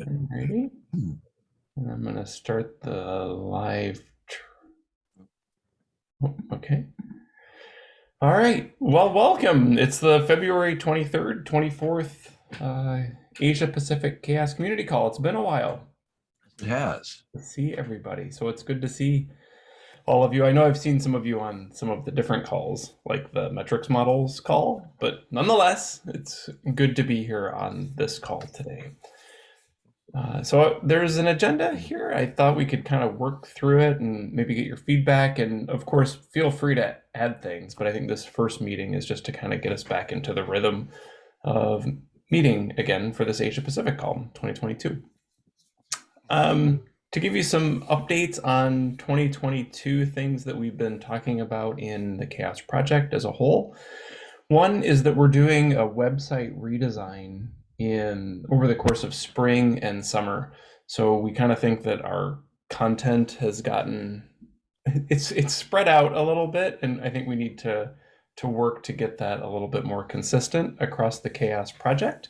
Alrighty. And I'm gonna start the live. Oh, Okay. All right. Well, welcome. It's the February 23rd, 24th uh, Asia Pacific Chaos Community Call. It's been a while It has. see everybody. So it's good to see all of you. I know I've seen some of you on some of the different calls, like the metrics models call, but nonetheless, it's good to be here on this call today. Uh, so there's an agenda here. I thought we could kind of work through it and maybe get your feedback. And of course, feel free to add things. But I think this first meeting is just to kind of get us back into the rhythm of meeting again for this Asia Pacific call 2022. Um, to give you some updates on 2022 things that we've been talking about in the Chaos Project as a whole. One is that we're doing a website redesign in over the course of spring and summer. So we kind of think that our content has gotten it's it's spread out a little bit and I think we need to to work to get that a little bit more consistent across the chaos project.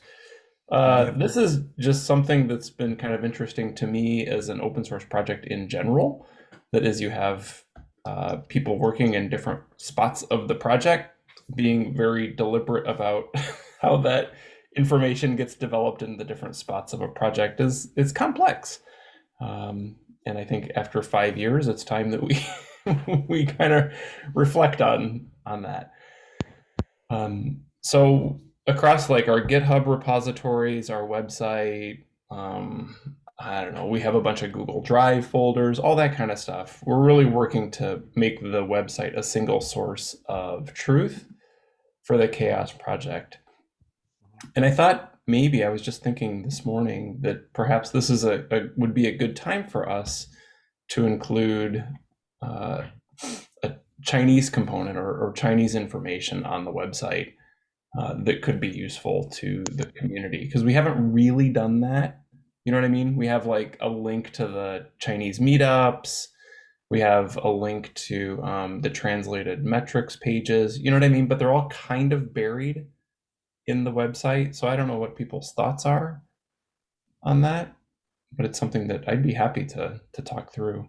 Uh, this is just something that's been kind of interesting to me as an open source project in general. That is, you have uh, people working in different spots of the project, being very deliberate about how that information gets developed in the different spots of a project is is complex. Um, and I think after five years, it's time that we we kind of reflect on on that. Um, so across like our GitHub repositories, our website, um, I don't know, we have a bunch of Google Drive folders, all that kind of stuff. We're really working to make the website a single source of truth for the Chaos Project. And I thought maybe I was just thinking this morning that perhaps this is a, a would be a good time for us to include uh, a Chinese component or, or Chinese information on the website uh, that could be useful to the community because we haven't really done that. You know what I mean? We have like a link to the Chinese meetups. We have a link to um, the translated metrics pages. You know what I mean? But they're all kind of buried in the website. So I don't know what people's thoughts are on that, but it's something that I'd be happy to to talk through.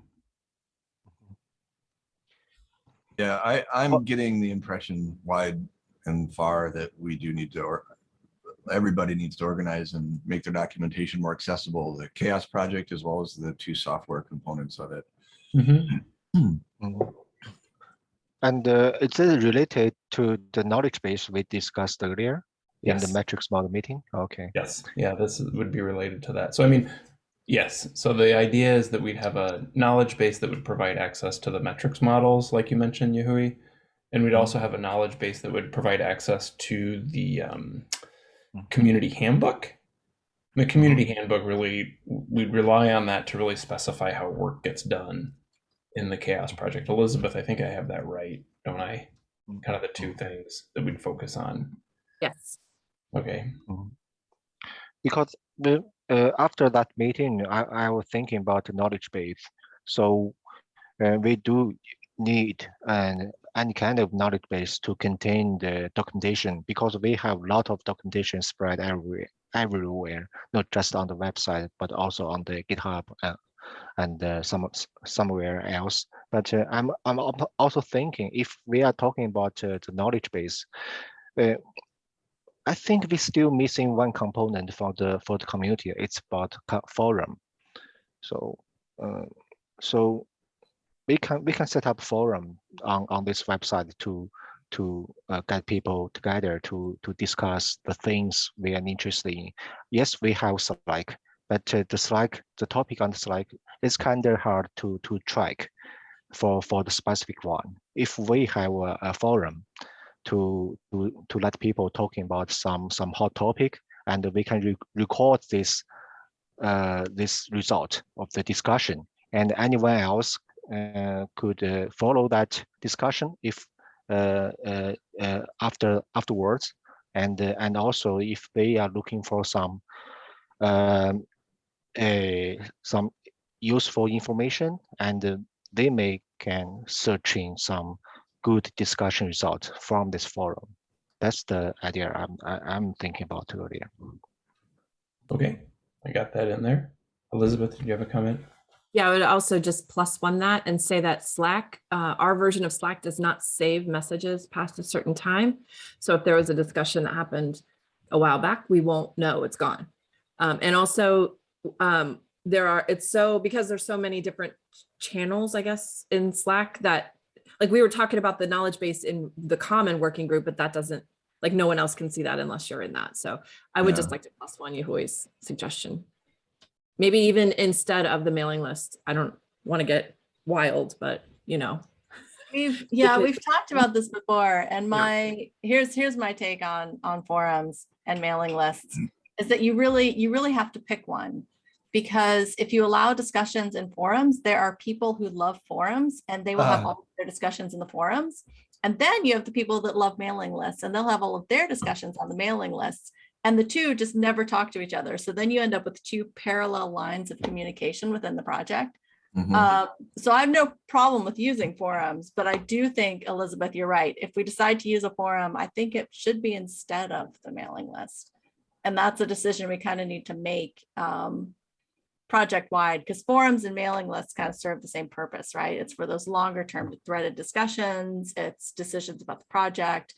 Yeah, I, I'm getting the impression wide and far that we do need to, or everybody needs to organize and make their documentation more accessible, the Chaos Project as well as the two software components of it. Mhm. Mhm. And uh, is it related to the knowledge base we discussed earlier in the metrics model meeting? Okay. Yes, yeah, this would be related to that. So I mean, yes. So the idea is that we'd have a knowledge base that would provide access to the metrics models, like you mentioned, Yahui, and we'd mm-hmm. also have a knowledge base that would provide access to the um, mm-hmm. community handbook. The community mm-hmm. handbook really, we'd rely on that to really specify how work gets done in the Chaos Project. Elizabeth, I think I have that right, don't I? Kind of the two things that we'd focus on. Yes. Okay. Because the, uh, after that meeting, I, I was thinking about the knowledge base. So uh, we do need an any kind of knowledge base to contain the documentation because we have a lot of documentation spread everywhere, everywhere, not just on the website, but also on the GitHub uh, and uh, some somewhere else. But uh, I'm I'm also thinking if we are talking about uh, the knowledge base, uh, I think we're still missing one component for the for the community. It's about forum. So uh, so we can we can set up forum on on this website to to uh, get people together to to discuss the things we are interested in. Yes, we have Slack, but uh, the Slack the topic on the Slack is kind of hard to to track for for the specific one. If we have a, a forum to to to let people talking about some some hot topic and we can re record this uh, this result of the discussion. And anyone else uh, could uh, follow that discussion if uh, uh, after afterwards? And and also if they are looking for some um, some useful information and they may can search in some good discussion result from this forum. That's the idea I'm I- I'm thinking about earlier. Okay. I got that in there. Elizabeth, did you have a comment? Yeah, I would also just plus one that and say that Slack, uh, our version of Slack does not save messages past a certain time. So if there was a discussion that happened a while back, we won't know it's gone. Um, and also, um, there are, it's so, because there's so many different channels, I guess, in Slack that, like, we were talking about the knowledge base in the common working group, but that doesn't, like, no one else can see that unless you're in that. So I would just like to plus one Yahui's suggestion. Maybe even instead of the mailing list. I don't want to get wild, but you know, We've, yeah, we've talked about this before and my, here's, here's my take on, on forums and mailing lists. Mm. Is that you really, you really have to pick one. Because if you allow discussions in forums, there are people who love forums and they will have Ah. all their discussions in the forums. And then you have the people that love mailing lists and they'll have all of their discussions on the mailing lists. And the two just never talk to each other. So then you end up with two parallel lines of communication within the project. Mhm. Uh, so I have no problem with using forums, but I do think, Elizabeth, you're right. If we decide to use a forum, I think it should be instead of the mailing list. And that's a decision we kind of need to make um, project wide because forums and mailing lists kind of serve the same purpose, right? It's for those longer term threaded discussions, it's decisions about the project.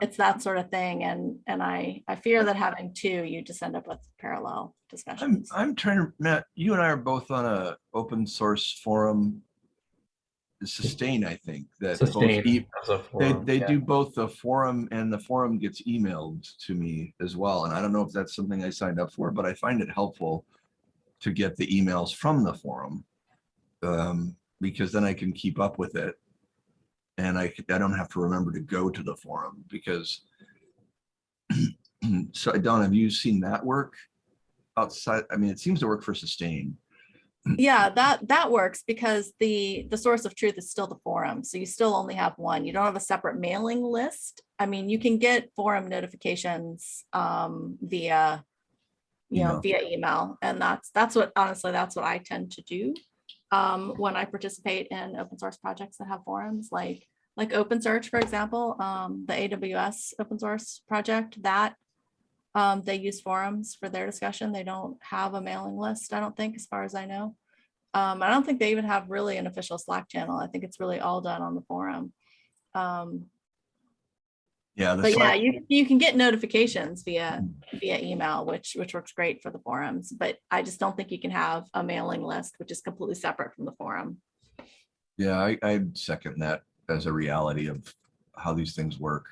It's that sort of thing. And, and I, I fear that having two, you just end up with parallel discussions. I'm, discussions. I'm trying to, Matt, you and I are both on a open source forum. Sustain, I think, that both Sustain. e- as a They, they yeah. do both the forum and the forum gets emailed to me as well. And I don't know if that's something I signed up for, but I find it helpful to get the emails from the forum. Um, because then I can keep up with it. And I, I don't have to remember to go to the forum because so Don, have you seen that work outside? I mean, it seems to work for sustain. Yeah, that, that works because the, the source of truth is still the forum. So you still only have one. You don't have a separate mailing list. I mean, you can get forum notifications um, via, you know, via email. And that's, that's what, honestly, that's what I tend to do um, when I participate in open source projects that have forums, like, like OpenSearch, for example, um, the AWS open source project, that um, they use forums for their discussion. They don't have a mailing list, I don't think, as far as I know. Um, I don't think they even have really an official Slack channel. I think it's really all done on the forum. Um, Yeah. the but yeah, you, you can get notifications via, via email, which, which works great for the forums, but I just don't think you can have a mailing list, which is completely separate from the forum. Yeah, I, I second that as a reality of how these things work.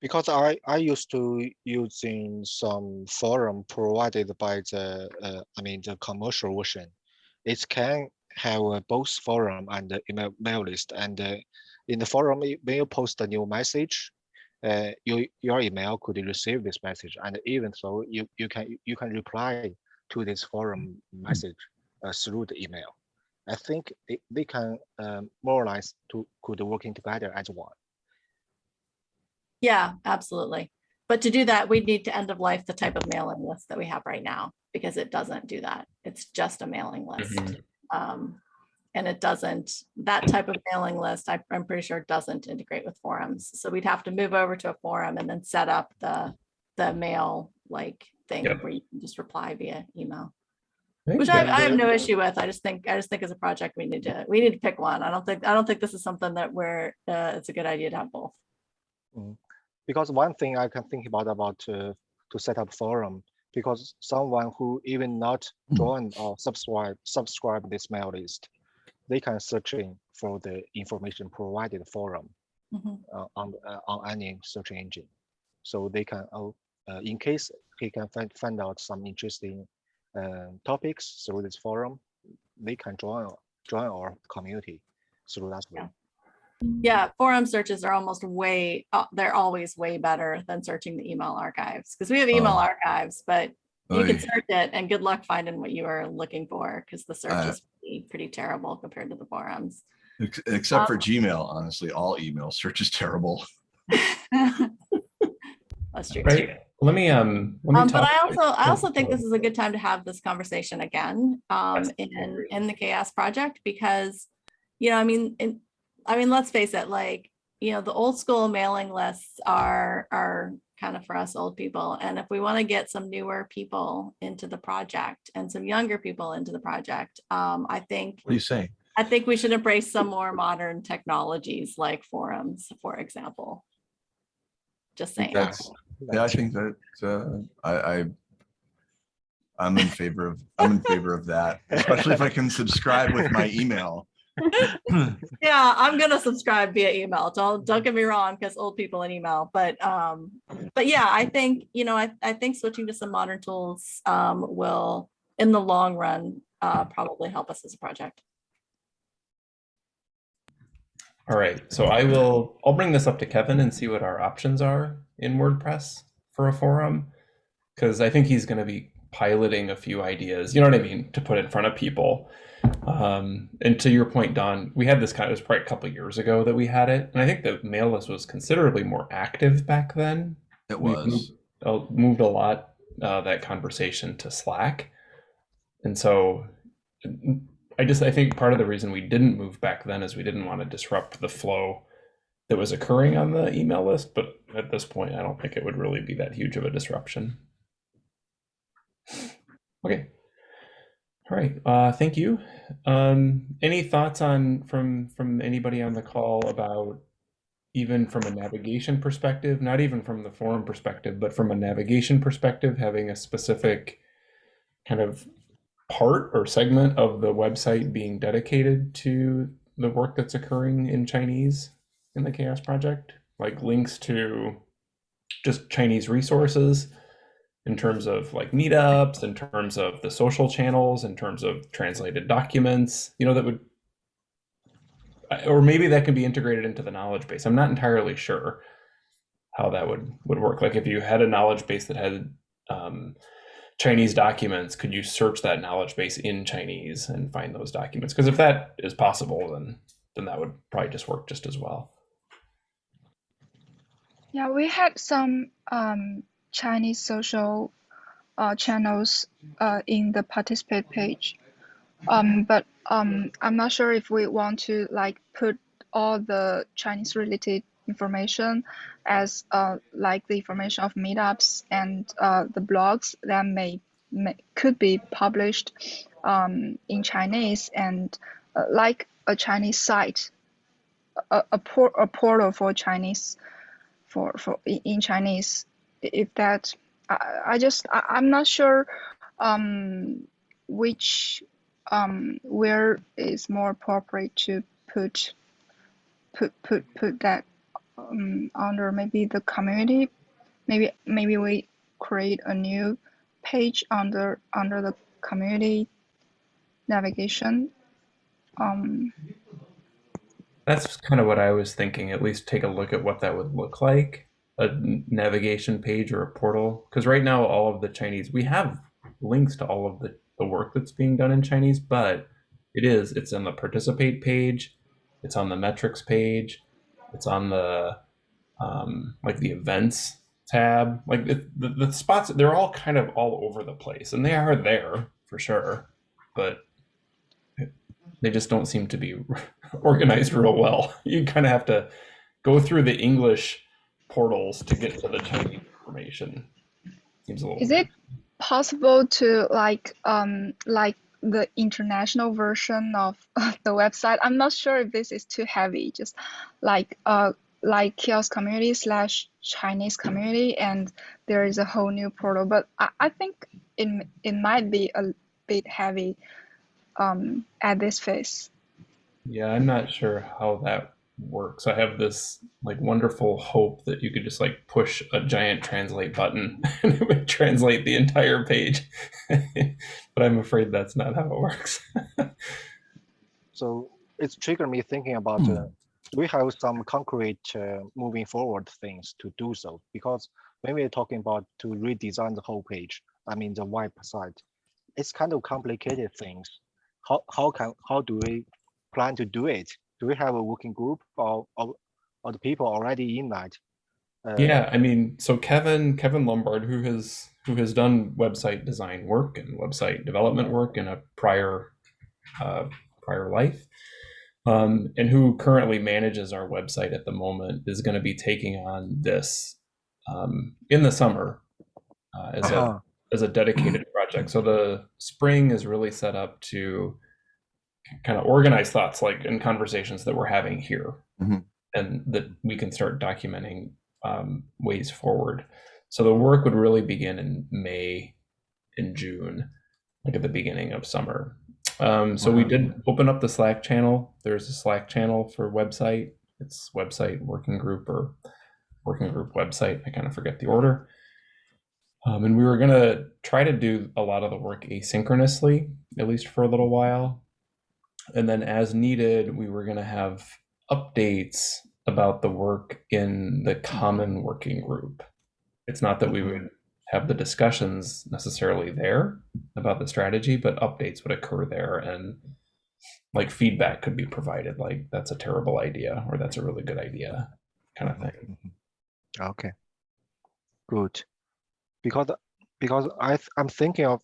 Because I, I used to using some forum provided by the, uh, I mean, the commercial version. It can have both forum and the email, mail list. And uh, in the forum, when you post a new message, uh, you, your email could receive this message. And even so, you, you can, you can reply to this forum message uh, through the email. I think they, they can um, more or less to, could working together as one. Yeah, absolutely. But to do that, we'd need to end of life the type of mailing list that we have right now, because it doesn't do that. It's just a mailing list. Mhm. Um, and it doesn't, that type of mailing list, I, I'm pretty sure doesn't integrate with forums. So we'd have to move over to a forum and then set up the, the mail like thing Yep. where you can just reply via email. think Which I, I have no issue with. I just think, I just think as a project, we need to, we need to pick one. I don't think, I don't think this is something that we're, uh, it's a good idea to have both. because one thing I can think about about uh, to set up forum because someone who even not Hmm. join or subscribe subscribe this mail list, they can searching for the information provided forum Mhm. uh, on uh, on any search engine, so they can oh, uh, in case he can find find out some interesting uh, topics through this forum, they can join join our community through that way. Yeah. Yeah, forum searches are almost way, uh, they're always way better than searching the email archives because we have email Oh. archives, but you can search it and good luck finding what you are looking for because the search Uh, is pretty, pretty terrible compared to the forums. Ex- Except for Um, Gmail, honestly, all email search is terrible. That's true. too. Right, let me, um, let me Um, but. I also, I also think this is a good time to have this conversation again, um, in, in the chaos project, because, you know, I mean, in, I mean, let's face it, like, you know, the old school mailing lists are, are kind of for us old people. And if we want to get some newer people into the project and some younger people into the project, um, I think What are you saying? I think we should embrace some more modern technologies like forums, for example. Just saying. That's, yeah, I think that, uh, I, I, I'm in favor of, I'm in favor of that, especially if I can subscribe with my email. Yeah, I'm gonna subscribe via email. Don't don't get me wrong, because old people in email, but um, but yeah, I think, you know, I I think switching to some modern tools um will, in the long run, uh probably help us as a project. All right, so I will, I'll bring this up to Kevin and see what our options are in WordPress for a forum. Because I think he's going to be piloting a few ideas, you know what I mean, to put in front of people. Um, and to your point, Don, we had this kind of, it was probably a couple years ago that we had it. And I think the mail list was considerably more active back then. It was, moved, uh, moved a lot, uh, that conversation to Slack. And so I just, I think part of the reason we didn't move back then is we didn't want to disrupt the flow that was occurring on the email list. But at this point, I don't think it would really be that huge of a disruption. Okay. All right. Uh, thank you. Um, any thoughts on from from anybody on the call about even from a navigation perspective, not even from the forum perspective, but from a navigation perspective, having a specific kind of part or segment of the website being dedicated to the work that's occurring in Chinese in the Chaos Project, like links to just Chinese resources in terms of like meetups, in terms of the social channels, in terms of translated documents, you know, that would, or maybe that can be integrated into the knowledge base. I'm not entirely sure how that would would work. Like if you had a knowledge base that had um, Chinese documents, could you search that knowledge base in Chinese and find those documents? Because if that is possible, then then that would probably just work just as well. Yeah, we had some um, Chinese social uh, channels uh, in the participate page. Um, but um, I'm not sure if we want to like put all the Chinese related information as uh, like the information of meetups and uh, the blogs that may, may could be published um, in Chinese and uh, like a Chinese site, a, a, por- a portal for Chinese for for in in Chinese if that I, I just I, I'm not sure um which um where is more appropriate to put put put put that um, under maybe the community maybe maybe we create a new page under under the community navigation um That's kind of what I was thinking. At least take a look at what that would look like a navigation page or a portal. Because right now, all of the Chinese, we have links to all of the, the work that's being done in Chinese, but it is, it's on the participate page, it's on the metrics page, it's on the um, like the events tab. Like the, the, the spots, they're all kind of all over the place and they are there for sure, but they just don't seem to be organized real well. You kind of have to go through the English portals to get to the Chinese information. Seems a little. Is it possible to like um like the international version of the website? I'm not sure if this is too heavy. Just like uh like kiosk community slash Chinese community, and there is a whole new portal. But I, I think it it might be a bit heavy um at this phase. Yeah, I'm not sure how that works. I have this like wonderful hope that you could just like push a giant translate button and it would translate the entire page. but I'm afraid that's not how it works. So it's triggered me thinking about Hmm. uh, we have some concrete uh, moving forward things to do so? Because when we're talking about to redesign the whole page, I mean the website, it's kind of complicated things. How how can how do we plan to do it? Do we have a working group or or, or the people already in that? Uh, Yeah, I mean, so Kevin Kevin Lumbard, who has who has done website design work and website development work in a prior uh, prior life, um, and who currently manages our website at the moment, is going to be taking on this um, in the summer uh, as a Uh-huh. as a dedicated project. So the spring is really set up to kind of organize thoughts like in conversations that we're having here Mhm. and that we can start documenting um, ways forward. So the work would really begin in May, in June, like at the beginning of summer. Um, so we did open up the Slack channel. There's a Slack channel for website. It's website working group or working group website. I kind of forget the order. Um, and we were going to try to do a lot of the work asynchronously, at least for a little while. And then, as needed, we were going to have updates about the work in the common working group. It's not that we would have the discussions necessarily there about the strategy, but updates would occur there and like feedback could be provided like that's a terrible idea or that's a really good idea kind of thing. Okay. Good. Because because I th- I'm thinking of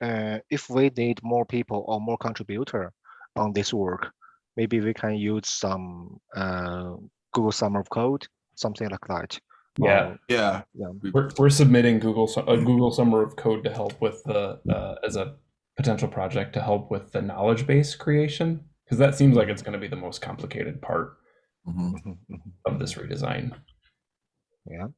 uh, if we need more people or more contributor on this work, maybe we can use some uh, Google Summer of Code, something like that. Yeah. Or- Yeah. yeah. We're, we're submitting Google Su- a Google Summer of Code to help with the uh, as a potential project to help with the knowledge base creation because that seems like it's going to be the most complicated part. Mhm, mhm. of this redesign. Yeah.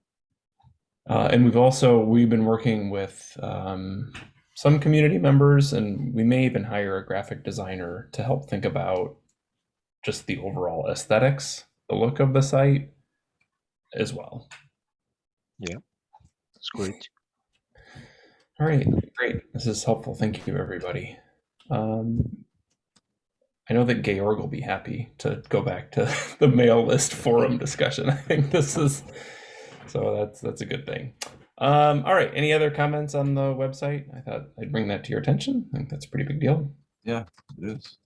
Uh, and we've also we've been working with um, some community members, and we may even hire a graphic designer to help think about just the overall aesthetics, the look of the site, as well. Yeah, it's great. All right, great. This is helpful. Thank you, everybody. Um, I know that Georg will be happy to go back to the mail list forum discussion. I think this is so that's that's a good thing. Um, all right. Any other comments on the website? I thought I'd bring that to your attention. I think that's a pretty big deal. Yeah, it is.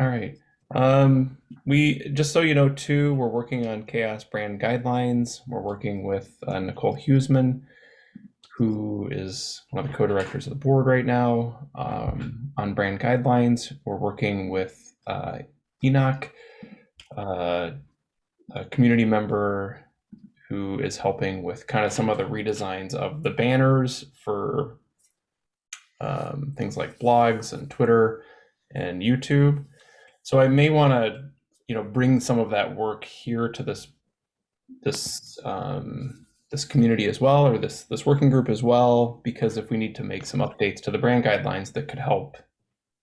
All right. Um, we just so you know too, we're working on chaos brand guidelines. We're working with uh, Nicole Huesman, who is one of the co-directors of the board right now um, on brand guidelines. We're working with uh, Enoch, uh, a community member who is helping with kind of some of the redesigns of the banners for um, things like blogs and Twitter and YouTube. So I may want to, you know, bring some of that work here to this this um, this community as well, or this this working group as well, because if we need to make some updates to the brand guidelines that could help,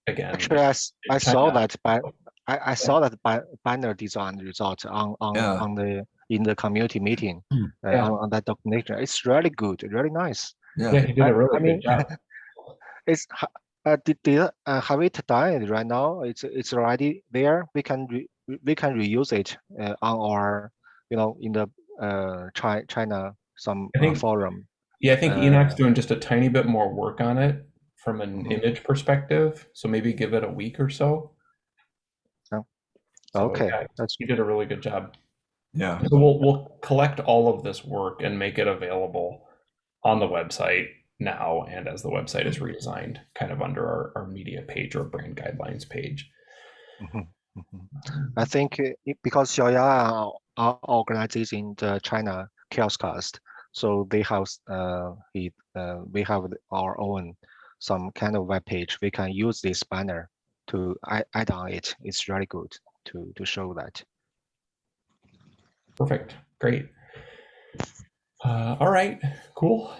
again, Actually, I, s- I China. saw that by I, I saw that ba- banner design result on on, Yeah. on the in the community meeting Hmm. uh, Yeah. on, on that documentation. It's really good, really nice. yeah, Yeah. he did I- a really I mean- good job. It's uh, did, did uh, have it done right now? It's it's already there. We can re, we can reuse it uh, on our you know in the uh China China some I uh, think- forum. Yeah, I think Enoch's Uh, doing just a tiny bit more work on it from an Mhm. image perspective. So maybe give it a week or so. Oh, So, okay, yeah, that's he did a really good job. Yeah. So we'll we'll collect all of this work and make it available on the website now and as the website is redesigned, kind of under our, our media page or brand guidelines page. Mhm, mhm. I think it- because Xiaoya are, are organizing the China Chaoscast, so they have uh, it, uh, we have our own some kind of web page. We can use this banner to add, add on it. It's really good to to show that. Perfect. Great. Uh, all right. Cool.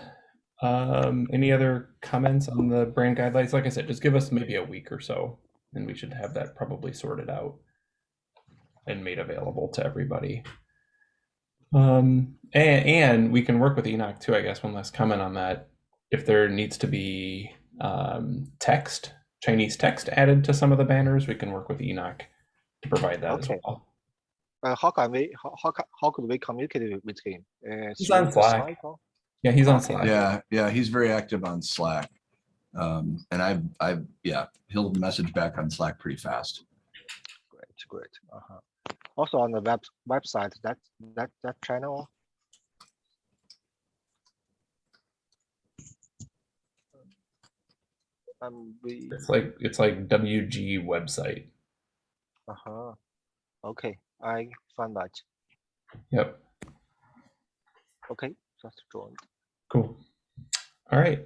Um, any other comments on the brand guidelines? Like I said, just give us maybe a week or so, and we should have that probably sorted out and made available to everybody. Um, and, and we can work with Enoch too, I guess. One last comment on that. If there needs to be um, text, Chinese text added to some of the banners, we can work with Enoch to provide that Okay. as well. Uh, how can we how how, how could we communicate with him? Uh, He's on Slack. Slack Yeah, he's on Slack. Yeah. Yeah. He's very active on Slack. Um, and I, I, yeah, he'll message back on Slack pretty fast. Great, great. Uh-huh. Also on the web website, that that that channel. Um, we It's like it's like WG website. uh-huh. Okay, I found that. Yep. Okay, just joined. Cool. All right.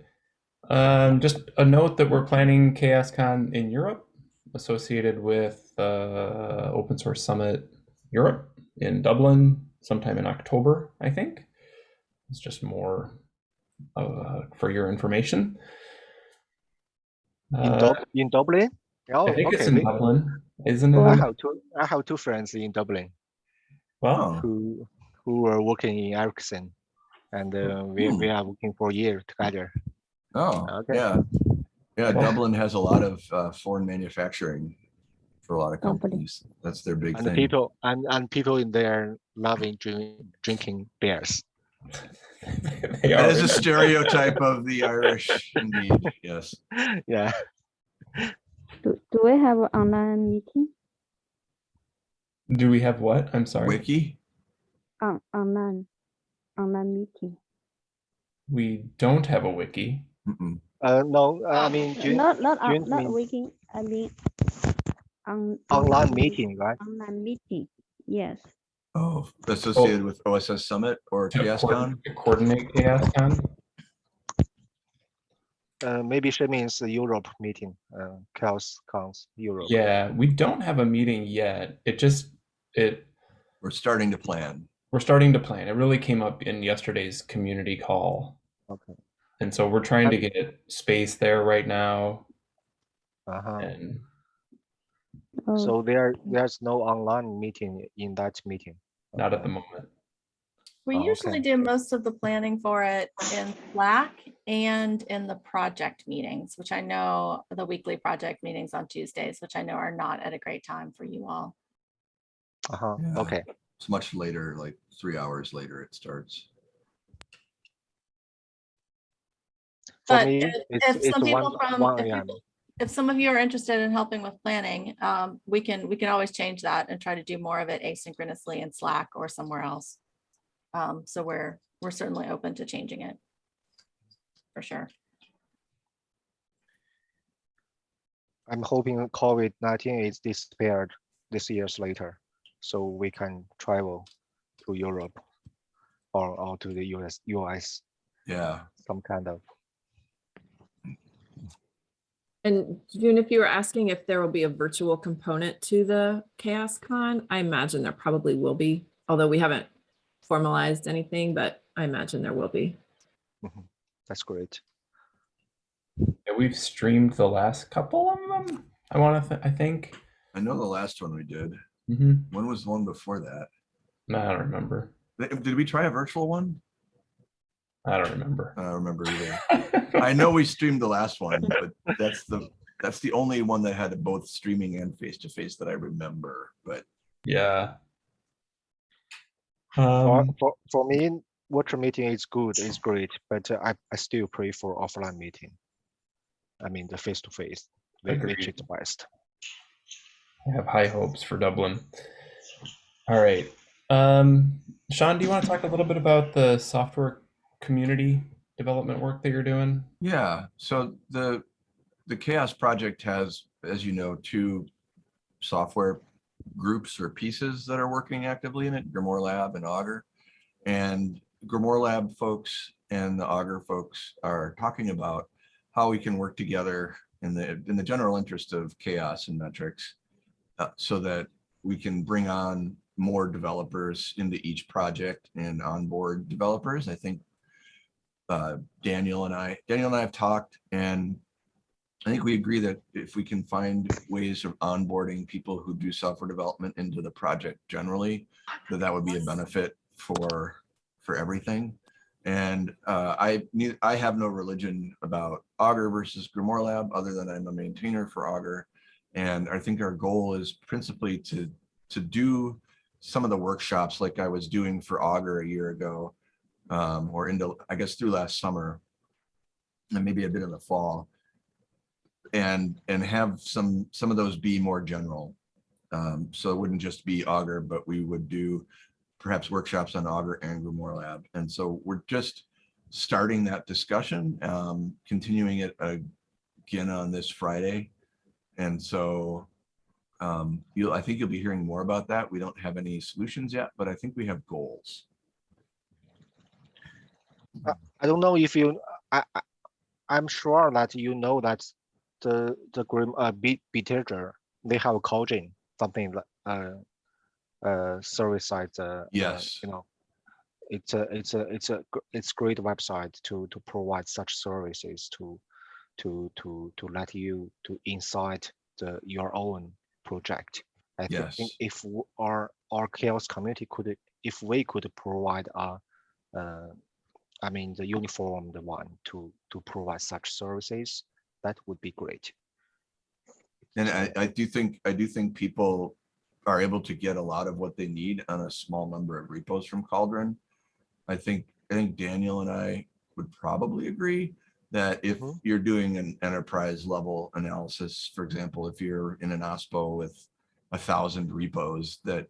Um, just a note that we're planning ChaosCon in Europe associated with uh, Open Source Summit Europe in Dublin sometime in October, I think. It's just more uh, for your information. In, Uh, Dub- in Dublin? Oh, I think it's okay. in Dublin, isn't I it? have two. I have two friends in Dublin Well, Oh, who who are working in Ericsson, and uh, we we are working for a year together. oh, Okay. yeah. Yeah, Dublin has a lot of uh, foreign manufacturing for a lot of Company. companies. That's their big And the thing. people and and people in there loving drink, drinking beers. they That are. is a stereotype of the Irish indeed, yes. Yeah. Do, do we have an online meeting? Do we have what? I'm sorry. Wiki? On, online, online meeting? We don't have a wiki. Mm-mm. Uh, no, uh, I Um, mean June, Not, not, on- June not mean- weekend, I mean. On. online meeting, right? Online meeting, yes. Oh, associated with OSS Summit or To ChaosCon? to coordinate ChaosCon. Uh, maybe she means the Europe meeting. Uh, Chaos Cons Europe. Yeah, we don't have a meeting yet. It just it We're starting to plan. we're starting to plan. It really came up in yesterday's community call. Okay. And so we're trying to get space there right now Uh huh. and Oh, So there, there's no online meeting in that meeting. not at the moment. We Oh, usually okay. do most of the planning for it in Slack and in the project meetings, which I know the weekly project meetings on Tuesdays, which I know are not at a great time for you all. Uh huh. Yeah. Okay. It's much later, like three hours later it starts. But me, if- it's, if it's some people one, from- one if a.m. people- If some of you are interested in helping with planning, um, we can, we can always change that and try to do more of it asynchronously in Slack or somewhere else. Um, so we're, we're certainly open to changing it. For sure. I'm hoping COVID-19 is disappeared this years later, so we can travel to Europe or, or to the US, US, Yeah, some kind of. And June, if you were asking if there will be a virtual component to the Chaos Con, I imagine there probably will be, although we haven't formalized anything, but I imagine there will be. That's great. Yeah, we've streamed the last couple of them. I want to. Th- I think. I know the last one we did. hmm When was the one before that? No, I don't remember. Did we try a virtual one? I don't remember. I don't remember either. I know we streamed the last one, but that's the, that's the only one that had both streaming and face-to-face that I remember, but yeah. For, Um, for, for me, virtual meeting is good, it's great, but uh, I, I still pray for offline meeting. I mean, the face-to-face, whi- which is Agreed. best. I have high hopes for Dublin. All right. Um, Sean, do you want to talk a little bit about the software community development work that you're doing? Yeah, so the, the Chaos Project has, as you know, two software groups or pieces that are working actively in it, Grimoire Lab and Augur. And Grimoire Lab folks and the Augur folks are talking about how we can work together in the, in the general interest of chaos and metrics uh, so that we can bring on more developers into each project and onboard developers. I think uh, Daniel and I, Daniel and I have talked and I think we agree that if we can find ways of onboarding people who do software development into the project generally, that that would be a benefit for, for everything. And uh, I need, I have no religion about Augur versus Grimoire Lab, other than I'm a maintainer for Augur. And I think our goal is principally to, to do some of the workshops like I was doing for Augur a year ago um, or into, I guess through last summer and maybe a bit in the fall. And, and have some, some of those be more general. Um, so it wouldn't just be Augur, but we would do perhaps workshops on Augur and Grimoire Lab. And so we're just starting that discussion, um, continuing it again on this Friday. And so um, you'll, I think you'll be hearing more about that. We don't have any solutions yet, but I think we have goals. I don't know if you, I, I, I'm sure that you know that the, the Grim, uh, B, Bitergia, they have a Cogin, something like, uh, uh, service side, uh, uh, Yes. you know, it's a, it's a, it's a, it's great website to, to provide such services to, to, to, to let you to inside the, your own project. I think if our, our chaos community could, if we could provide a, uh, I mean, the uniformed one to, to provide such services, that would be great. And I, I do think, I do think people are able to get a lot of what they need on a small number of repos from Cauldron. I think, I think Daniel and I would probably agree that if Mhm. you're doing an enterprise level analysis, for example, if you're in an OSPO with a thousand repos, that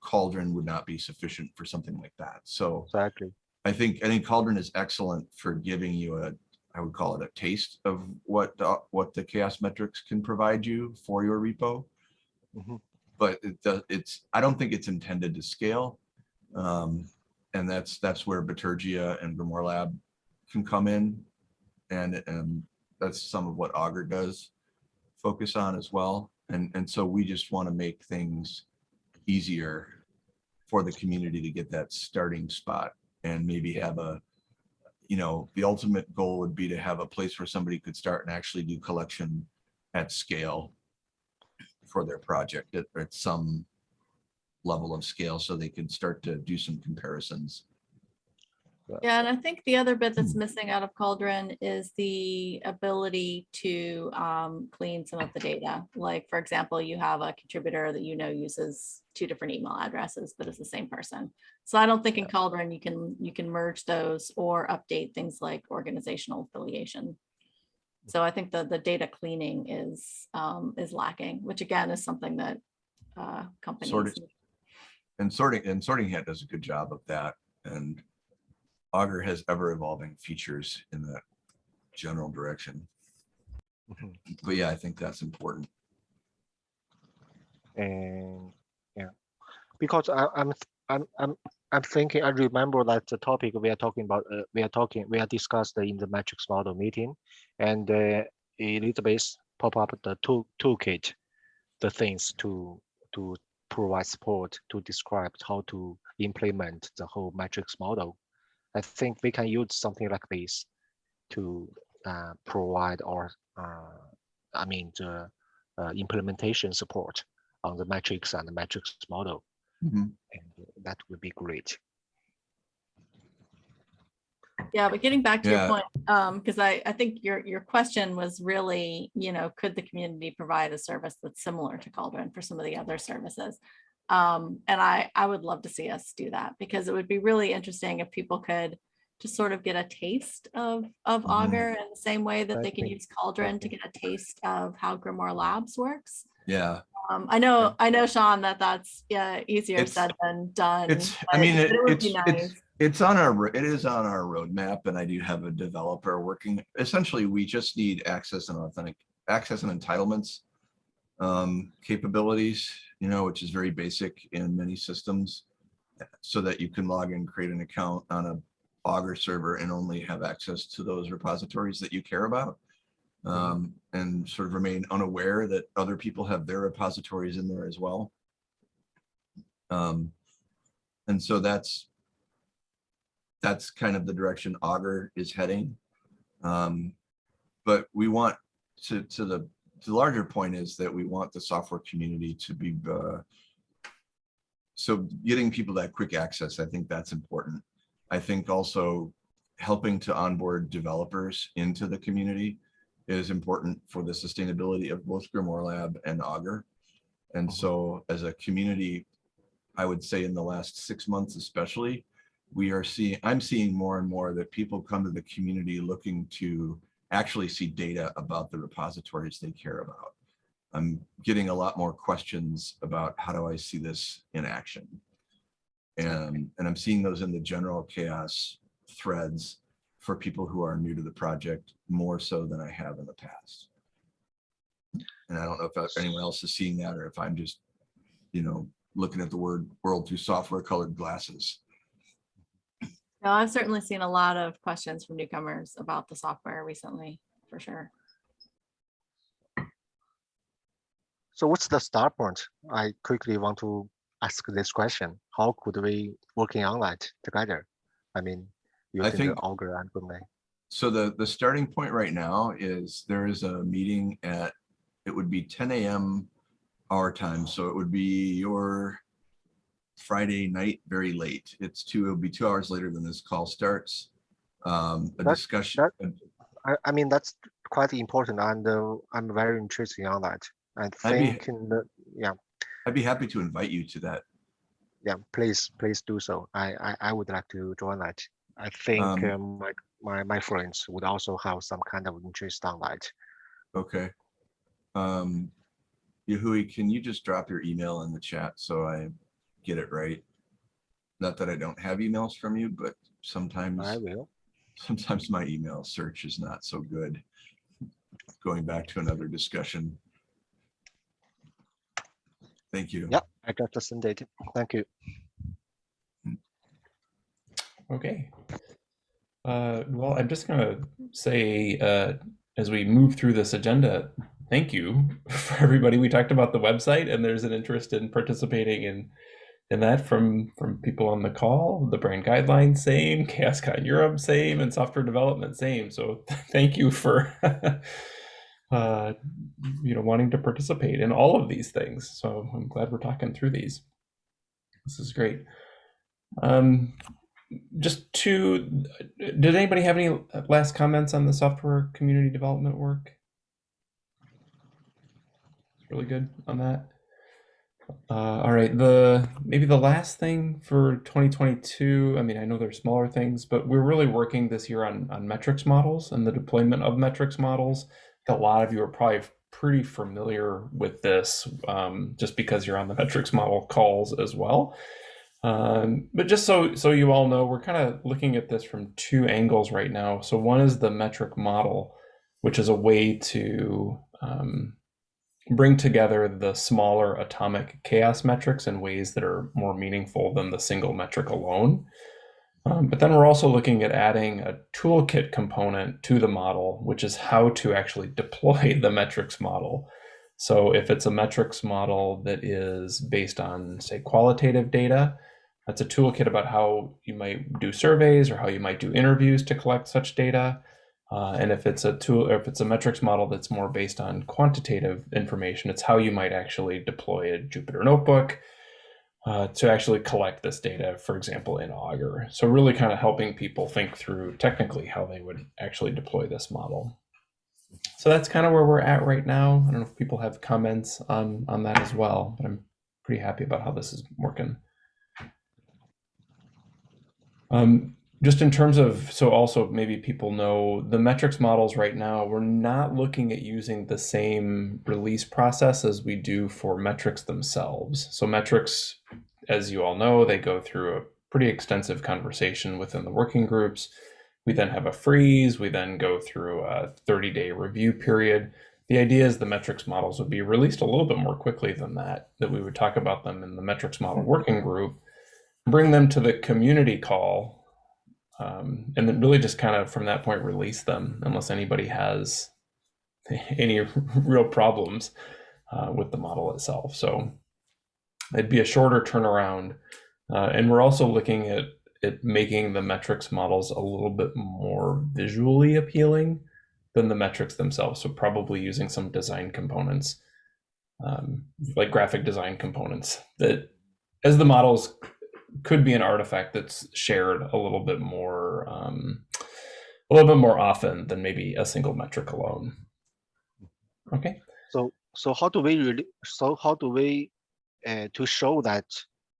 Cauldron would not be sufficient for something like that. So Exactly. I think, I think Cauldron is excellent for giving you a, I would call it a taste of what, the- what the chaos metrics can provide you for your repo. Mhm. But it does, it's, I don't think it's intended to scale. Um, and that's, that's where Bitergia and Grimoire Lab can come in. And, and that's some of what Augur does focus on as well. And, and so we just want to make things easier for the community to get that starting spot and maybe have a, you know, the ultimate goal would be to have a place where somebody could start and actually do collection at scale for their project at, at some level of scale, so they can start to do some comparisons. Yeah, and I think the other bit Hmm. that's missing out of Cauldron is the ability to um, clean some of the data. Like, for example, you have a contributor that you know uses two different email addresses, but it's the same person. So I don't think in Cauldron you can, you can merge those or update things like organizational affiliation. So I think the, the data cleaning is, um, is lacking, which again is something that uh, companies. Sorted. need. And sorting, and Sorting Hat does a good job of that, and Augur has ever evolving features in that general direction. Mhm. But yeah, I think that's important. And yeah, because I, I'm, I'm, I'm, I'm thinking, I remember that the topic we are talking about, uh, we are talking, we are discussed in the metrics model meeting. And uh, Elizabeth pop up the tool toolkit, the things to, to provide support to describe how to implement the whole metrics model. I think we can use something like this to uh, provide our, uh, I mean, the uh, implementation support on the metrics and the metrics model, Mhm. and that would be great. Yeah, but getting back to your Yeah. point, um, because I, I think your, your question was really, you know, could the community provide a service that's similar to Cauldron for some of the other services? Um, and I, I would love to see us do that because it would be really interesting if people could just sort of get a taste of, of. Augur in the same way that they can use Cauldron to get a taste of how Grimoire Labs works. Yeah, Um, I know, I know, Sean, that that's, yeah, easier It's- said than done. it's, I mean, it- would it's, be it's, nice. it's on our, it is on our roadmap and I do have a developer working. Essentially, we just need access and authentic, access and entitlements um, capabilities, you know, which is very basic in many systems. So that you can log in, create an account on a Augur server and only have access to those repositories that you care about. Um, and sort of remain unaware that other people have their repositories in there as well. Um, and so that's that's kind of the direction Augur is heading. Um, but we want to to the the larger point is that we want the software community to be uh, so getting people that quick access, I think that's important. I think also helping to onboard developers into the community is important for the sustainability of both Grimoire Lab and Augur. And so as a community, I would say in the last six months especially, we are seeing, I'm seeing more and more that people come to the community looking to actually see data about the repositories they care about. I'm getting a lot more questions about how do I see this in action? And, and I'm seeing those in the general chaos threads for people who are new to the project more so than I have in the past. And I don't know if anyone else is seeing that or if I'm just, you know, looking at the word world through software colored glasses. No, I've certainly seen a lot of questions from newcomers about the software recently, for sure. So what's the start point? I quickly want to ask this question. How could we working on that together? I mean, using the think- Augur and Boomlay. So the, the starting point right now is there is a meeting at, it would be ten AM our time, so it would be your Friday night, very late. It's two, it'll be two hours later than this call starts. Um, a That- discussion, I, I mean, that's quite important and uh, I'm very interested on that. I I'd be- think, in the yeah, I'd be happy to invite you to that. yeah, please, please do so. I, I, I would like to join that. I think Um, uh, my, my, my friends would also have some kind of interest on that. Okay. Um, Yehui, can you just drop your email in the chat so I get it right? Not that I don't have emails from you, but sometimes, I will. sometimes my email search is not so good. Going back to another discussion. Thank you. Yep, I just sent it. Thank you. Okay. Uh, well, I'm just gonna say, uh, as we move through this agenda, thank you for everybody. We talked about the website, and there's an interest in participating in in that from from people on the call. The brand guidelines, same. ChaosCon Europe, same, and software development, same. So thank you for uh, you know wanting to participate in all of these things. So I'm glad we're talking through these. This is great. Um, just to, did anybody have any last comments on the software community development work? Really good on that. Uh, all right, the maybe the last thing for 2022. I mean, I know there's smaller things, but we're really working this year on on metrics models and the deployment of metrics models. A lot of you are probably pretty familiar with this, um, just because you're on the metrics model calls as well. Um, but just so so you all know, we're kind of looking at this from two angles right now. So one is the metric model, which is a way to um, bring together the smaller atomic chaos metrics in ways that are more meaningful than the single metric alone. Um, but then we're also looking at adding a toolkit component to the model, which is how to actually deploy the metrics model. So if it's a metrics model that is based on, say, qualitative data, that's a toolkit about how you might do surveys or how you might do interviews to collect such data. Uh, and if it's a tool, if it's a metrics model that's more based on quantitative information, it's how you might actually deploy a Jupyter notebook uh, to actually collect this data, for example, in Augur. So really kind of helping people think through technically how they would actually deploy this model. So that's kind of where we're at right now. I don't know if people have comments on, on that as well, but I'm pretty happy about how this is working. Um, just in terms of, so also maybe people know the metrics models right now, we're not looking at using the same release process as we do for metrics themselves. So metrics, as you all know, they go through a pretty extensive conversation within the working groups. We then have a freeze. We then go through a 30 day review period. The idea is the metrics models would be released a little bit more quickly than that, that we would talk about them in the metrics model working group, bring them to the community call, um, and then really just kind of from that point release them unless anybody has any real problems uh, with the model itself. So it'd be a shorter turnaround. Uh, and we're also looking at, at making the metrics models a little bit more visually appealing than the metrics themselves. So probably using some design components, um, like graphic design components that as the models could be an artifact that's shared a little bit more um, a little bit more often than maybe a single metric alone. Okay. So so how do we really so how do we uh, to show that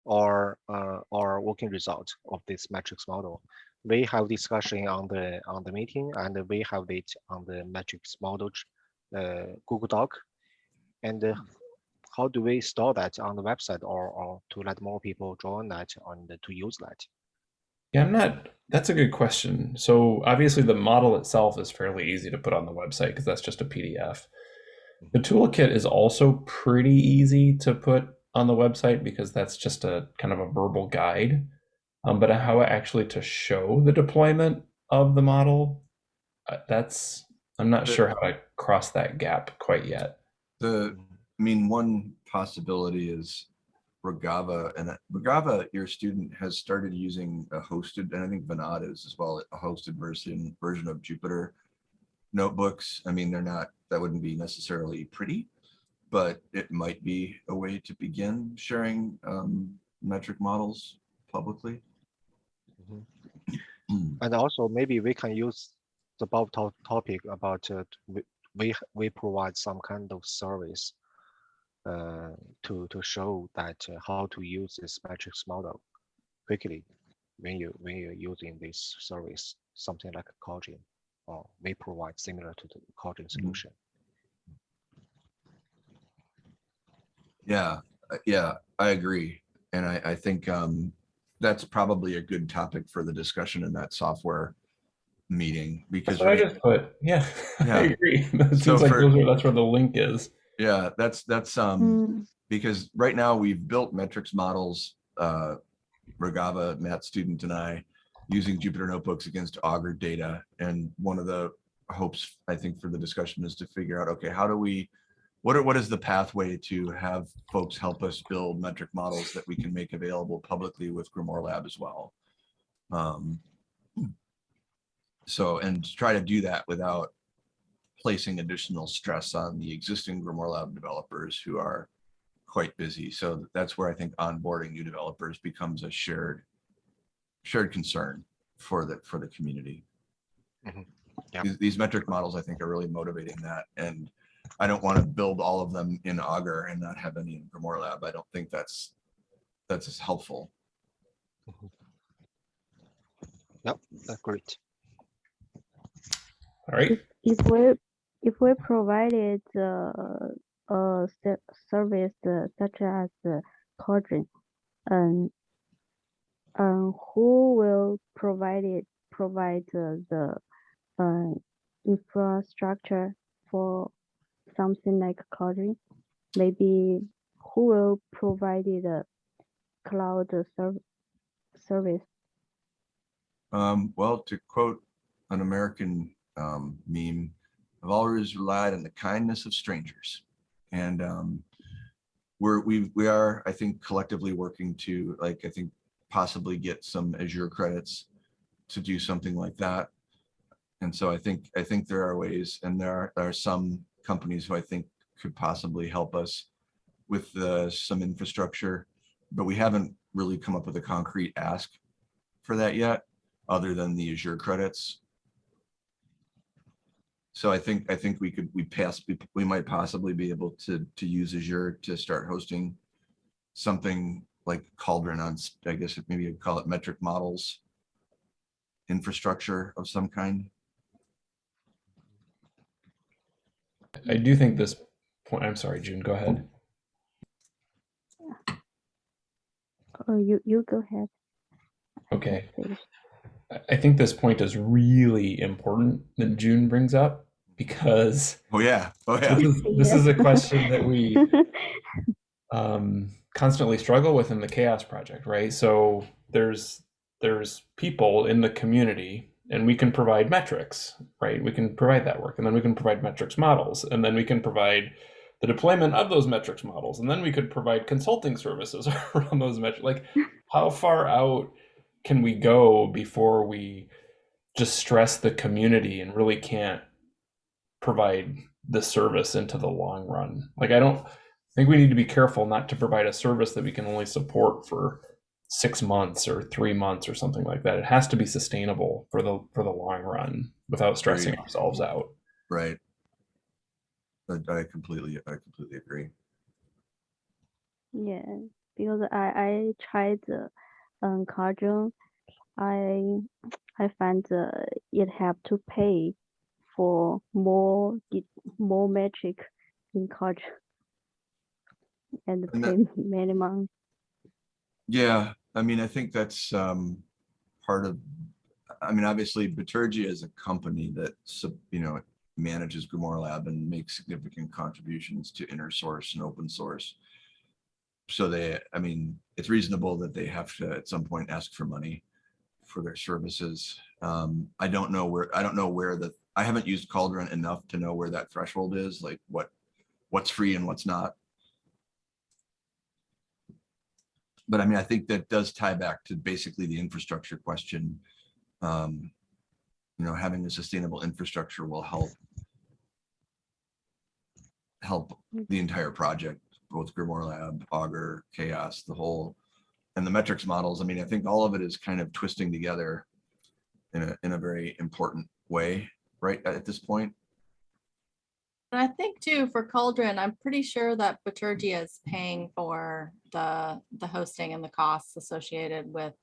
our uh, our working result of this metrics model? We have discussion on the on the meeting and we have it on the metrics model uh, Google Doc. And uh, how do we store that on the website or, or to let more people join that and to use that? Yeah, I'm not. That's a good question. So obviously, the model itself is fairly easy to put on the website because that's just a PDF. The toolkit is also pretty easy to put on the website because that's just a kind of a verbal guide. Um, but how actually to show the deployment of the model, uh, that's I'm not The- sure how to cross that gap quite yet. The, I mean, one possibility is Regava and Regava, your student has started using a hosted, and I think Vinod is as well, a hosted version, version of Jupyter notebooks. I mean, they're not, that wouldn't be necessarily pretty, but it might be a way to begin sharing um, metric models publicly. Mhm. Hmm. And also maybe we can use the above to- topic about uh, we, we we provide some kind of service to to show that uh, how to use this metrics model quickly when you when you're using this service, something like Cogin, or may provide similar to the Cogin solution. Yeah, uh, yeah, I agree. And I, I think um, that's probably a good topic for the discussion in that software meeting because, That's what I just put. Yeah, Yeah. I agree. It So seems like for- those are, that's where the link is. Yeah, that's, that's, um, Mm, because right now we've built metrics models, uh, Regava, Matt Student and I, using Jupyter Notebooks against Augur data. And one of the hopes, I think, for the discussion is to figure out, okay, how do we, what are, what is the pathway to have folks help us build metric models that we can make available publicly with Grimoire Lab as well? Um, So, and try to do that without placing additional stress on the existing Grimoire Lab developers who are quite busy. So that's where I think onboarding new developers becomes a shared shared concern for the for the community. Mhm. Yeah. These, these metric models, I think, are really motivating that. And I don't want to build all of them in Augur and not have any in Grimoire Lab. I don't think that's that's as helpful. Yep, that's great. All right. If we, if we provided uh, a service uh, such as uh, Cogent, um, um, who will provide it, provide uh, the uh, infrastructure for something like Cogent? Maybe who will provide the cloud serv- service? Um, well, to quote an American um, meme, I've always relied on the kindness of strangers. And um, we're, we, we are, I think, collectively working to, like, I think possibly get some Azure credits to do something like that. And so I think, I think there are ways and there are, there are some companies who I think could possibly help us with some infrastructure, but we haven't really come up with a concrete ask for that yet other than the Azure credits. So I think, I think we could, we pass, we- we might possibly be able to, to use Azure to start hosting something like Cauldron on, I guess maybe you'd call it metric models infrastructure of some kind. I do think this point. I'm sorry, June. Go ahead. Oh, you, you go ahead. Okay. Finish. I- I think this point is really important that June brings up because Oh, yeah. Oh, this yeah. is, this is a question that we um, constantly struggle with in the chaos project right so there's there's people in the community and we can provide metrics right we can provide that work and then we can provide metrics models and then we can provide the deployment of those metrics models and then we could provide consulting services around those metrics like how far out can we go before we just stress the community and really can't provide the service into the long run like i don't I think we need to be careful not to provide a service that we can only support for six months or three months or something like that. It has to be sustainable for the for the long run without stressing Agreed. ourselves out. Right. I I completely, I completely agree. Yeah, because I I tried the um Cajun, I I find uh, it have to pay for more more metric in Cajun and And pay that- minimum. Yeah, I mean, I think that's um, part of, I mean, obviously Bitergia is a company that, sub- you know, manages Grimoire Lab and makes significant contributions to inner source and open source. So they, I mean, it's reasonable that they have to at some point ask for money for their services. Um, I don't know where, I don't know where the, I haven't used Cauldron enough to know where that threshold is, like what, what's free and what's not. But I mean, I think that does tie back to basically the infrastructure question. Um, You know, having a sustainable infrastructure will help help the entire project, both Grimoire Lab, Augur, Chaos, the whole, and the metrics models. I mean, I think all of it is kind of twisting together in a, in a very important way, right, at this point. And I think too, for Cauldron, I'm pretty sure that Bitergia is paying for the, the hosting and the costs associated with,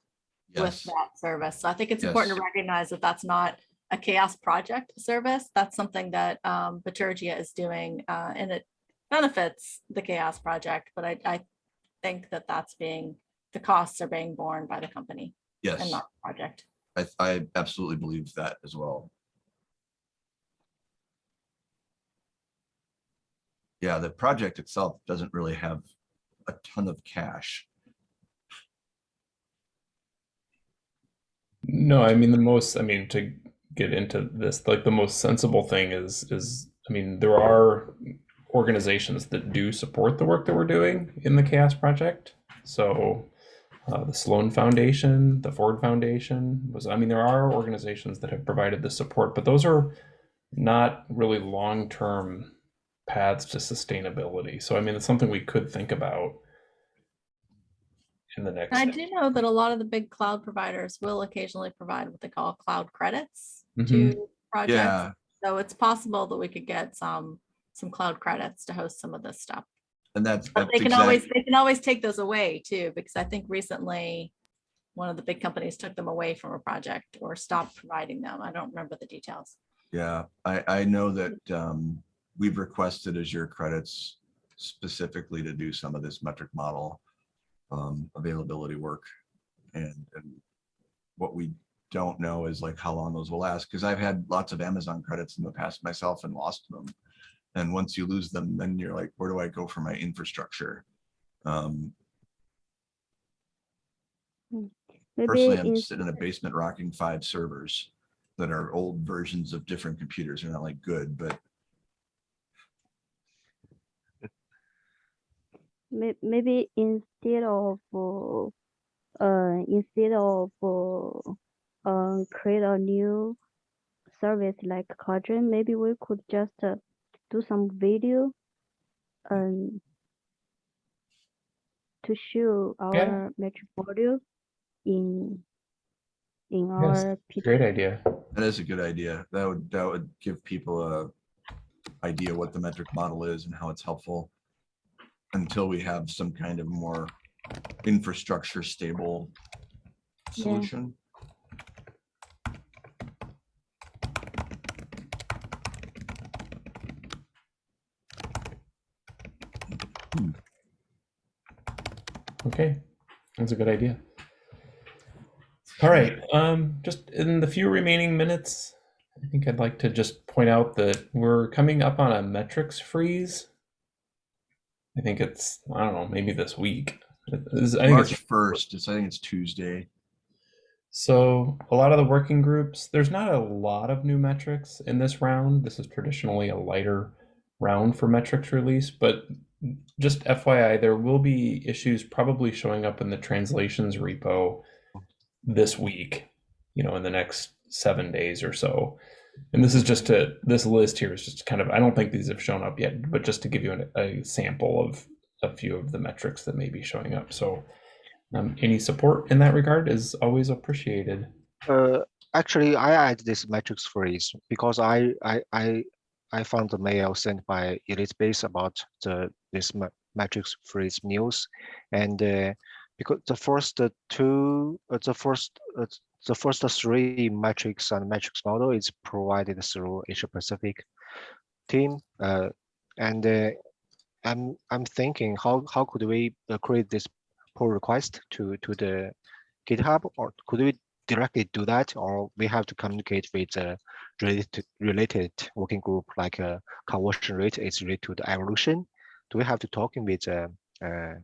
with that service. So I think it's important to recognize that that's not a chaos project service. That's something that um, Bitergia is doing uh, and it benefits the chaos project. But I, I think that that's being, the costs are being borne by the company Yes. and yes, not the project. I, I absolutely believe that as well. Yeah, the project itself doesn't really have a ton of cash. No, I mean the most, I mean to get into this, like the most sensible thing is is I mean there are organizations that do support the work that we're doing in the Chaos Project. So uh, the Sloan Foundation, the Ford Foundation was I mean there are organizations that have provided the support, but those are not really long-term paths to sustainability. So I mean it's something we could think about in the next I do know that a lot of the big cloud providers will occasionally provide what they call cloud credits Mhm. to projects. Yeah, So it's possible that we could get some, some cloud credits to host some of this stuff. and that's, But that's they can always, they can always take those away too, because I think recently one of the big companies took them away from a project or stopped providing them. I don't remember the details. yeah, I, I know that, um, we've requested Azure credits specifically to do some of this metric model, um, availability work. And, and what we don't know is like how long those will last, because I've had lots of Amazon credits in the past myself and lost them. And once you lose them, then you're like, where do I go for my infrastructure? Um, Maybe personally, I'm in, sitting in a basement rocking five servers that are old versions of different computers. They're not like good, but maybe instead of uh, instead of uh, create a new service like Quadrant, maybe we could just uh, do some video um to show our metric module in in Yes, our P- Great idea. that is a good idea. That would, that would give people a idea what the metric model is and how it's helpful until we have some kind of more infrastructure stable Yeah. solution. Okay, that's a good idea. All right, um, just in the few remaining minutes, I think I'd like to just point out that we're coming up on a metrics freeze. I think it's, I don't know, maybe this week. Is- I think March it's first, it's, I think it's Tuesday. So a lot of the working groups, there's not a lot of new metrics in this round. This is traditionally a lighter round for metrics release, but just FYI, there will be issues probably showing up in the translations repo this week, you know, in the next seven days or so. And this is just to, this list here is just kind of, I don't think these have shown up yet, but just to give you an, a sample of a few of the metrics that may be showing up. So um, any support in that regard is always appreciated. Uh, actually, I add this metrics freeze because I, I, I, I found the mail sent by Elizabeth about the, this ma- metrics freeze news. And, uh, because the first two, uh, the first, uh, the first three metrics and metrics model is provided through Asia Pacific team. Uh, and, uh, I'm, I'm thinking how, how could we uh, create this pull request to, to the GitHub or could we directly do that, or we have to communicate with a related related working group like a conversion rate is related to the evolution? Do we have to talking with uh, uh,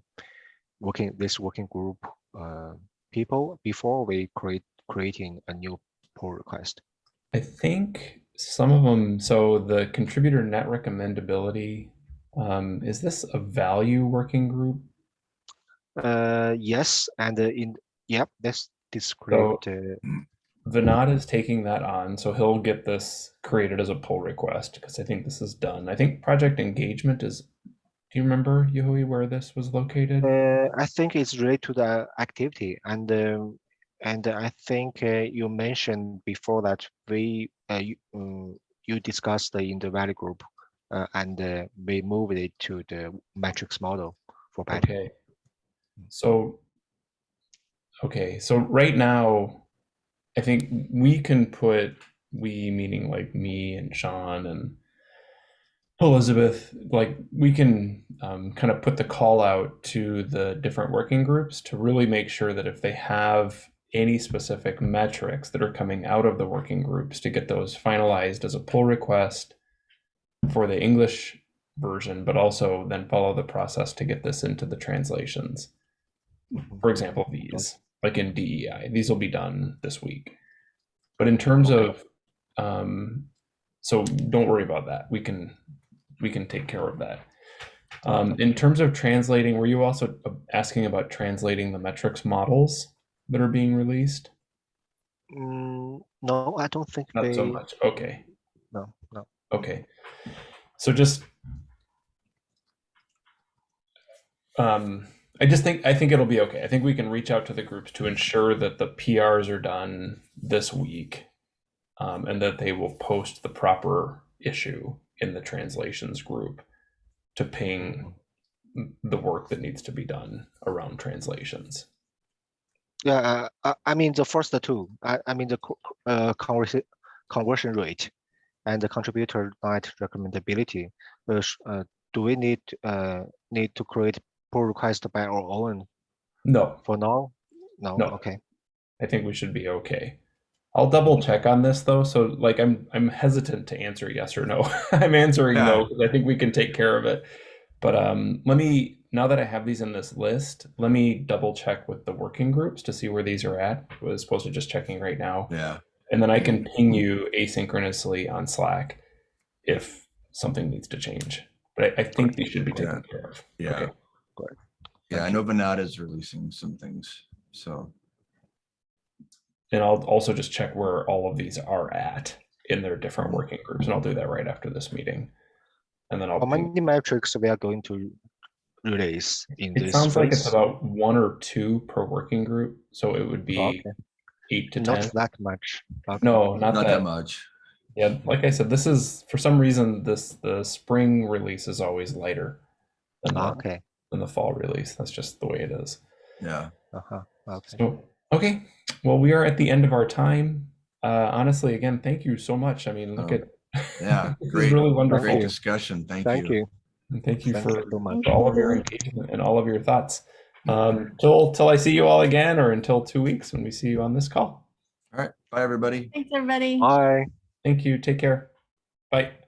working this working group uh, people before we create creating a new pull request. I think some of them, so the contributor net recommendability, um, is this a value working group? Uh, yes, and uh, in yep, let's describe uh, Vinod is taking that on, so he'll get this created as a pull request because I think this is done. I think project engagement is. Do you remember Yehui where this was located? Uh, I think it's related to the activity and um, and I think uh, you mentioned before that we uh, you, um, you discussed the in the value group uh, and uh, we moved it to the metrics model for better. Okay. So, okay, so right now, I think we can put we meaning like me and Sean and Elizabeth, like we can um, kind of put the call out to the different working groups to really make sure that if they have any specific metrics that are coming out of the working groups to get those finalized as a pull request for the English version, but also then follow the process to get this into the translations. For example, these, like in DEI, these will be done this week. But in terms of, um, so don't worry about that. We can, we can take care of that. Um, in terms of translating, were you also asking about translating the metrics models that are being released? Mm, no, I don't think Not they. so much. Okay. No, no. Okay. So just um I just think I think it'll be okay. I think we can reach out to the groups to ensure that the PRs are done this week. Um, and that they will post the proper issue in the translations group to ping the work that needs to be done around translations. Yeah, uh, I, mean the first two. I, I mean the uh, conversion conversion rate and the contributor net recommendability. Uh, uh, do we need uh, need to create pull request by our own No, for now? No. No. Okay. I think we should be okay. I'll double check on this though. So like I'm I'm hesitant to answer yes or no. I'm answering no because I think we can take care of it. But um let me now that I have these in this list, let me double check with the working groups to see where these are at. I was supposed to just checking right now. Yeah. And then I can ping you asynchronously on Slack if something needs to change. But I, I think these should be taken care of. Yeah. Okay. Yeah. I know Venata is releasing some things. So And I'll also just check where all of these are at in their different working groups, and I'll do that right after this meeting. And then I'll. How ping- many metrics we are going to release in It this sounds like it's about one or two per working group, so it would be Okay, eight to not ten. that much. Okay. No, not, not that. that much. Yeah, like I said, this is for some reason this the spring release is always lighter than the, Okay. than the fall release. That's just the way it is. Yeah. Uh-huh. Okay. So okay, well we are at the end of our time. Uh, honestly, again, thank you so much. I mean, look Oh, at Yeah. Great. really wonderful. Great discussion. Thank, Thank you. And thank you Thank for you so much. for all of your engagement and all of your thoughts. Um, till till I see you all again, or until two weeks when we see you on this call. All right. Bye, everybody. Thanks, everybody. Bye. Thank you. Take care. Bye.